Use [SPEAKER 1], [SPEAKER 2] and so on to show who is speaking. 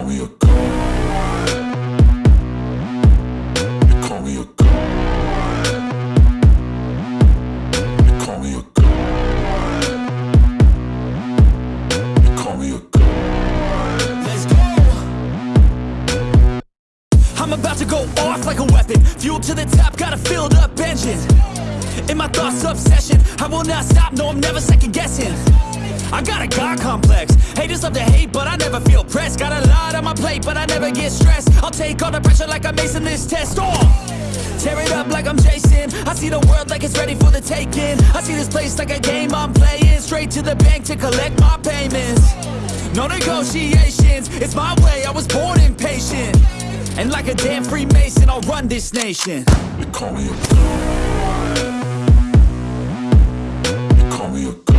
[SPEAKER 1] call me a call me a call me a call me a.
[SPEAKER 2] Let's go. I'm about to go off like a weapon. Fuel to the top, got a filled up engine. In my thoughts, obsession. I will not stop, no, I'm never second guessing. I got a God complex. Haters love to hate, but I never feel pressed. Got a lot on my plate, but I never get stressed. I'll take all the pressure like I'm acing this test. Oh! Tear it up like I'm Jason. I see the world like it's ready for the taking. I see this place like a game I'm playing. Straight to the bank to collect my payments. No negotiations, it's my way, I was born impatient And like a damn Freemason, I'll run this nation
[SPEAKER 1] You call me a. You call me a.